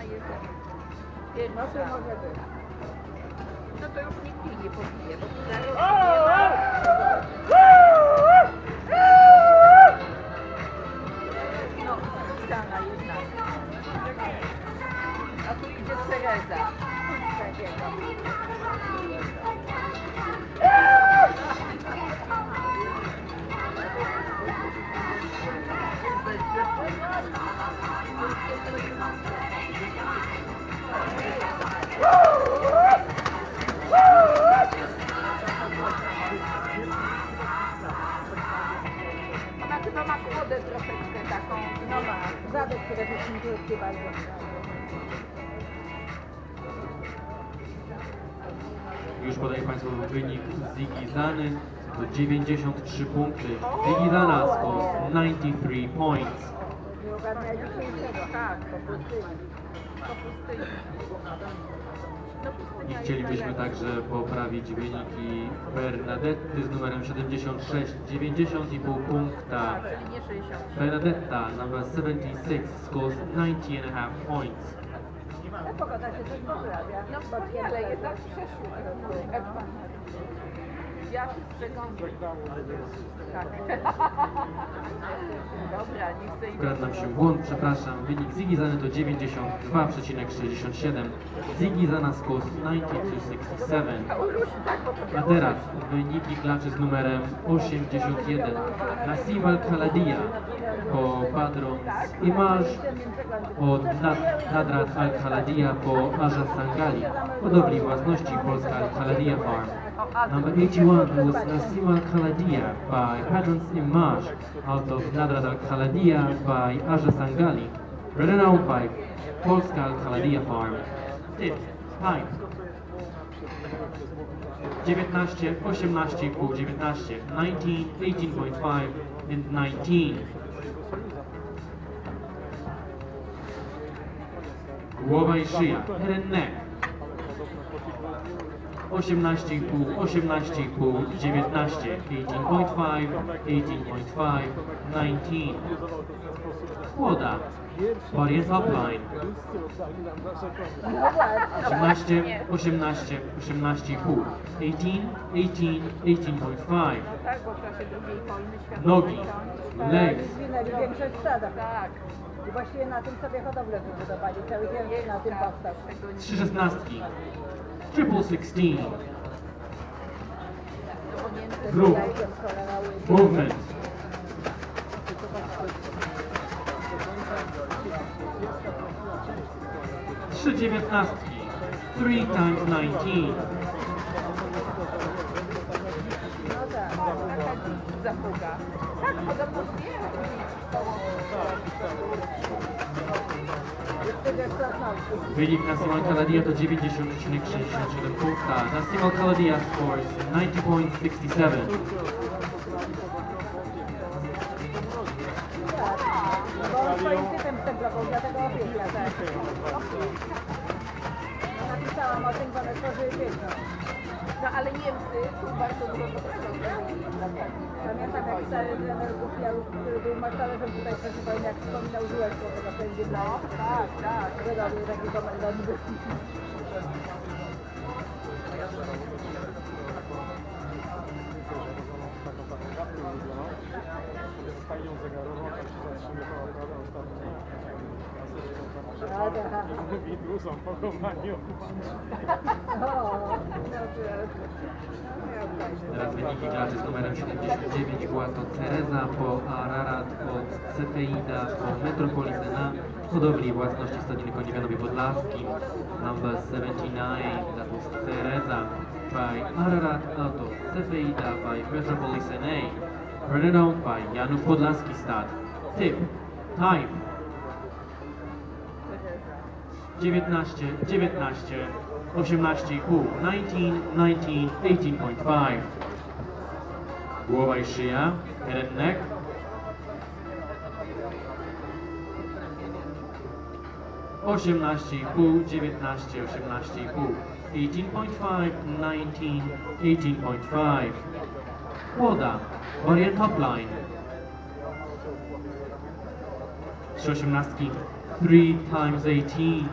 ona jest No to pierwsza. może być. No to już nikt jej nie pobije, bo tu zaraz O! nie ma. Chyba ma kłodę troszeczkę taką. No ma, zadek przede wszystkim krótki bardzo. Już podaję Państwu wynik Ziggy Zany. To 93 punkty. Ziggy Zana scores 93 points. Nie ogarnia dzisiejszego. Tak, Po pustyni. po pustyni. No I chcielibyśmy także poprawić wyniki Bernadetty z numerem 76, 90,5 punkta. Czyli nie 60. Bernadetta, number 76, scores 90 and a half points. Ta pogoda się też poprawia. No wspaniale, jednak przeszło. Ewa. Wiatr przegądzi. Tak. Dobra, nie chcę Ukradł nam się błąd, przepraszam. Wynik Ziggy Zany to 92,67. Ziggy Zana scores 92,67. A teraz wyniki klaczy z numerem 81. Nassim Al-Khaladia po Padron Image od Nad- Nadrat Al-Khaladia po Aja Sangali, hodowli własności Polska Al-Khaladia Farm. Number 81 was Nassim Al-Khaladia by Padron's Image out of Nadrat Al-Khaladia by Aja Sangali, written out by Polska Al-Khaladia Farm. Fifth, time. 19, 18,5, 19, 19, 18.5 and 19. Głowa i szyja, head and neck. 18,5, 18,5, 19, 18.5, 18.5, 19. Kłoda, body and top line. No właśnie. 18, 18, 18,5, 18, 18, 18.5. Tak, bo w czasie drugiej wojny światowej Nogi, legs. Tak. I właściwie na tym sobie hodowlę wybudowali. Cały dzień na tym powstał. trzy szesnastki, triple 16. Group. Movement. Trzy dziewiętnastki. 3 times 19. Taka zapuga. Tak, podobno dwie Jeszcze wiesz, krasnoludki. wynik na Simon Kaladia to 90,67 punkta, na Simon Kaladia scores 90.67. Tak. No bo on swoim typem stemplował, dlatego opieka, tak. No, napisałam o tym, bo one tworzyły pieśń. No ale Niemcy tu bardzo dużo dla Pamiętam jak trener Gufialów, który był marszaluszem tutaj w czasie wojny, jak wspominał Żółeczko, tego będzie No, tak, tak. Wyrobił taki komendant. Mówi dużo o pochowaniu. O, Teraz wyniki klaczy z numerem 79 była to Cereza po Ararat od Cefeida po Metropolis na hodowli własności Stadiny Koni w Janowie Podlaskim. Number 79, that was Cereza by Ararat out of Cefeida by Metropolis NA. Written out by Janów Podlaski Stad. Tip, time. 19, 19, 18,5, 19, 19, 18.5. Głowa i szyja, head and neck. Osiemnaście i pół, dziewiętnaście, osiemnaście i pół, 18.5, 19, 18.5. Kłoda, and top line. Trzy osiemnastki, 3 times 18,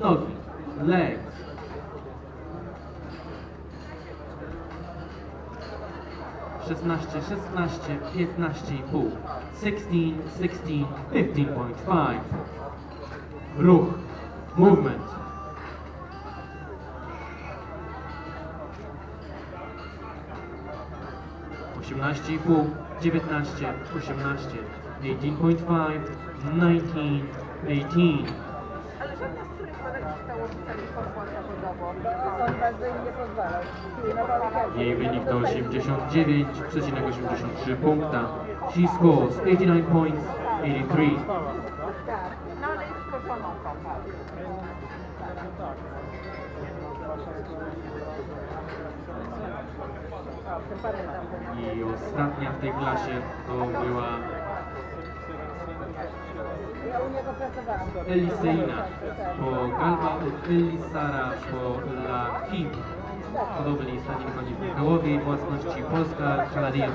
Nogi. Legs. Szesnaście, szesnaście, piętnaście i pół. Sixteen, sixteen, fifteen point five. Ruch. Movement. Osiemnaście i pół, dziewiętnaście, osiemnaście, eighteen point five, nineteen, eighteen. Żadna z których badań stałowica nie poszła zawodowo. On bardzo im nie pozwalał. Jej wynik to 89,83 punkta. She scores 89 points, 83. Tak. No ale jest pamiętam ten. I ostatnia w tej klasie to była Eliseina po Galba Elisara po Lahim. Podobnie stanie wychodzi w Michałowie własności Polska pożył.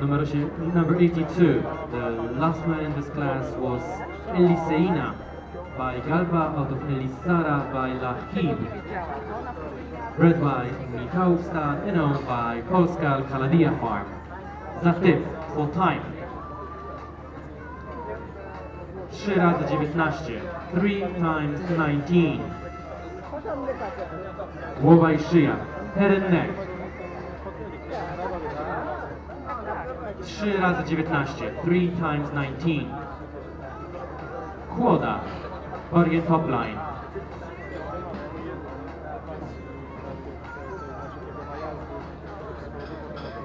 Number, number 82, the last man in this class was Eliseina by Galba out of Elisara by powinna bred by Michał Stad and owned by Polska Kaladia Farm. Zatyp, full time. 3 razy 19, 3 times 19. Porządny facet. Głowa i szyja, head and neck. 3 razy 19, 3 times 19. Kłoda, and top line.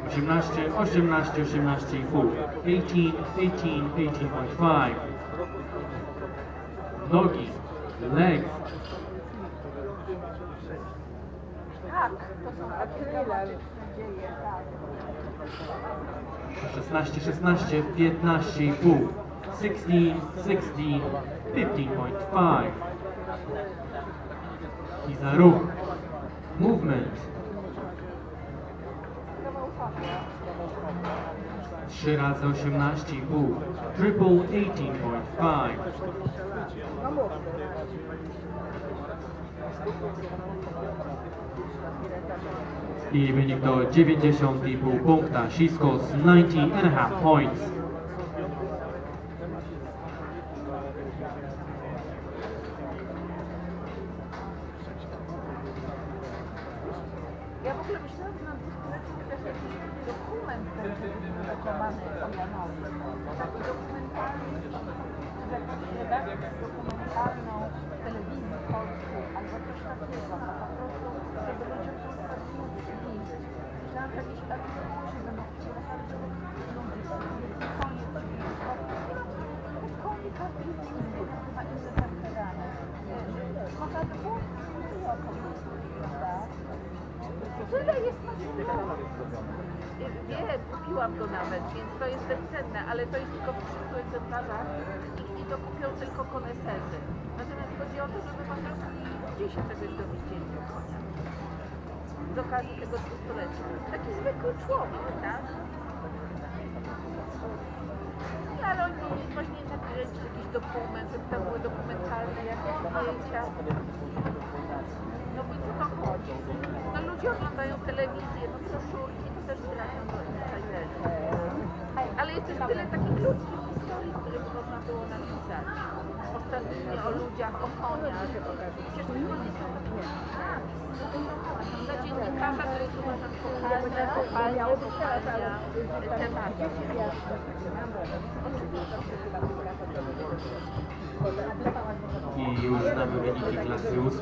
Osiemnaście, osiemnaście, osiemnaście i pół. Eighteen, eighteen, eighteen point five. Nogi, legs, Tak, to są tak. 16, 16, 15 i pół. 16, 16, 15.5. I za ruch. Movement. 3 razy 18 i pół. Triple 18.5. No mów. I wynik to 90,5 punkta. She scores 90 and a half points. Ja w ogóle myślałam, że jakiś dokument będzie wydrukowany o Janowie. Taki dokumentalny, jakąś redakcją dokumentalną w telewizji polskiej albo coś takiego. No po prostu, żeby historię przybliżyć. Myślałam, że jakieś artykuły będą wpływały, żeby ludzie sobie koniec Konie każdy z nich ma inne zachowanie. Można by było tym, prawda? Tyle jest materiału. Wiem, kupiłam go nawet, więc to jest bezcenne, ale to jest tylko w 300 egzemplarzach i, i to kupią tylko koneserzy. Natomiast chodzi o to, żeby po prostu gdzieś czegoś dowiedzieli o koniach. Z okazji tego dwustolecia. Taki zwykły człowiek, tak? No, ale oni właśnie nakręcić jakiś dokument, żeby tam były dokumentalne jakieś zdjęcia. No bo co to chodzi? Oglądają telewizję, no broszurki to też trafią do insiderzy. Ale jest też tyle takich ludzkich historii, które by można było napisać. Ostatnio o ludziach, o koniach. Przecież te konie są. Dla dziennikarza to jest uważam kochane, kopalnia, kopalnia tematy. I już znamy wyniki klasy 8,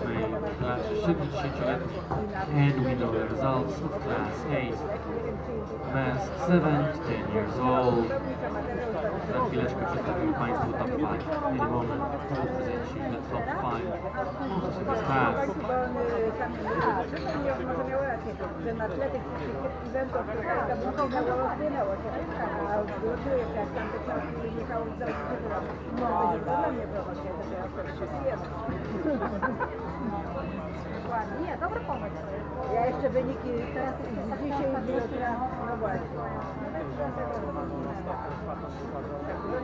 klasy 70-letniej. And we know the results of class 8. Mens 7, 10 years old. Za chwileczkę przedstawimy Państwu top 5. In a moment, we'll present you the top 5 of this class. Bo on to ja wtedy się zjem. Dokładnie, nie, dobry pomysł. Ja jeszcze wyniki teraz dzisiaj i z jutra, no właśnie.